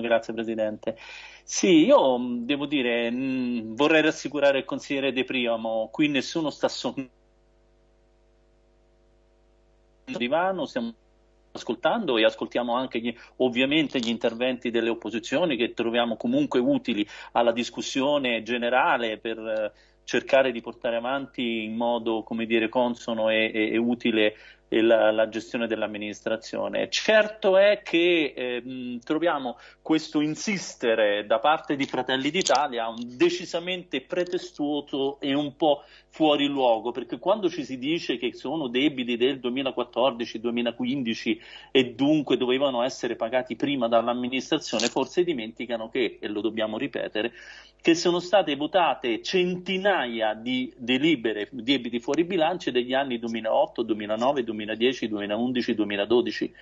Grazie Presidente. Sì, io mm, devo dire, mh, mm, vorrei rassicurare il consigliere De Priamo, qui nessuno sta sonnando divano, stiamo ascoltando e ascoltiamo anche gli, ovviamente gli interventi delle opposizioni che troviamo comunque utili alla discussione generale per eh, cercare di portare avanti in modo, come dire, consono e, e, e utile la, la, gestione dell'amministrazione. Certo è che eh, troviamo questo insistere da parte di Fratelli d'Italia decisamente pretestuoso e un po' fuori luogo, perché quando ci si dice che sono debiti del 2014-2015 e dunque dovevano essere pagati prima dall'amministrazione, forse dimenticano che, e lo dobbiamo ripetere, che sono state votate centinaia di delibere debiti fuori bilancio degli anni 2008, 2009, 2010, 2011, 2012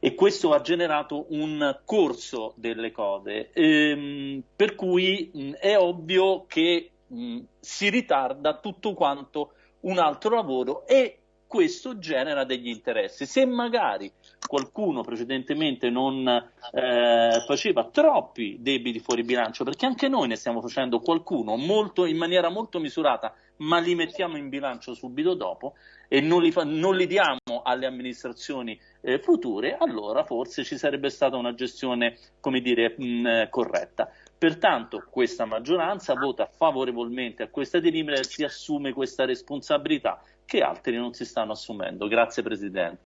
e questo ha generato un corso delle cose, ehm, per cui mh, è ovvio che mh, si ritarda tutto quanto un altro lavoro e questo genera degli interessi. Se magari qualcuno precedentemente non eh, faceva troppi debiti fuori bilancio, perché anche noi ne stiamo facendo qualcuno molto, in maniera molto misurata, ma li mettiamo in bilancio subito dopo e non li, fa, non li diamo alle amministrazioni eh, future, allora forse ci sarebbe stata una gestione, come dire, mh, corretta. Pertanto questa maggioranza vota favorevolmente a questa delibera e si assume questa responsabilità che altri non si stanno assumendo. Grazie Presidente.